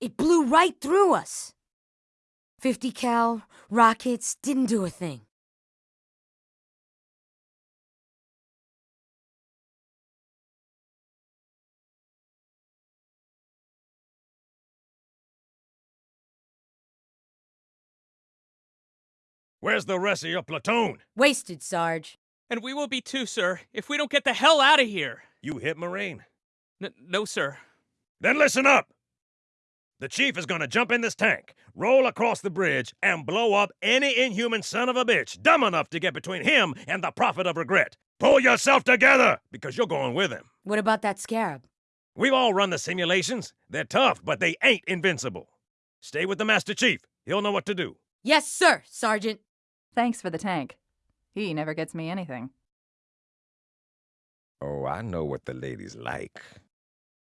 It blew right through us. 50 cal, rockets, didn't do a thing. Where's the rest of your platoon? Wasted, Sarge. And we will be too, sir, if we don't get the hell out of here. You hit Marine? N- no, sir. Then listen up! The chief is gonna jump in this tank, roll across the bridge, and blow up any inhuman son of a bitch dumb enough to get between him and the prophet of regret. Pull yourself together, because you're going with him. What about that scarab? We've all run the simulations. They're tough, but they ain't invincible. Stay with the Master Chief. He'll know what to do. Yes, sir, Sergeant. Thanks for the tank. He never gets me anything. Oh, I know what the ladies like.